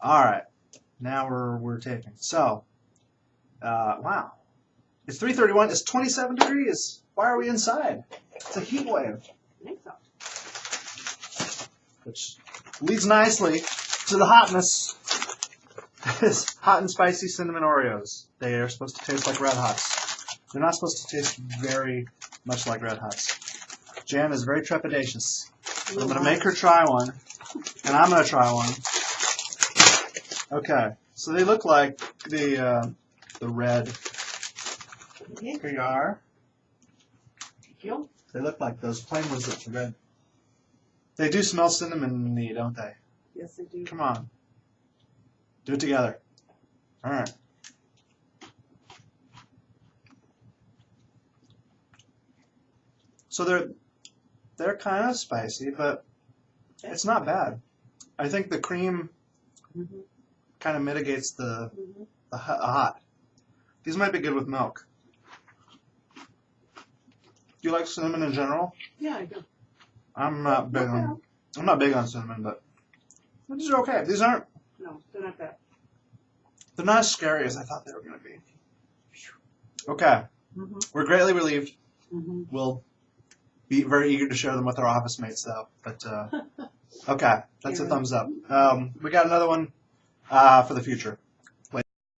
All right, now we're we're taking. So, uh, wow, it's 3:31. It's 27 degrees. Why are we inside? It's a heat wave, I think so. which leads nicely to the hotness. It's hot and spicy cinnamon Oreos. They are supposed to taste like Red Hots. They're not supposed to taste very much like Red Hots. Jan is very trepidatious. I'm gonna make her try one, and I'm gonna try one. Okay, so they look like the uh, the red. Here you are. Thank you. They look like those plain ones that are red. They do smell cinnamony, don't they? Yes, they do. Come on. Do it together. All right. So they're they're kind of spicy, but it's not bad. I think the cream Mm-hmm. Kind of mitigates the Mm-hmm. the hot. These might be good with milk. Do you like cinnamon in general? Yeah, I do. I'm not big on I'm not big on cinnamon, but these are okay. These aren't No, they're not bad. they're not as scary as I thought they were going to be. Okay, Mm-hmm. we're greatly relieved. Mm-hmm. We'll be very eager to share them with our office mates, though. But uh, okay, that's a thumbs up. Um, we got another one uh, for the future.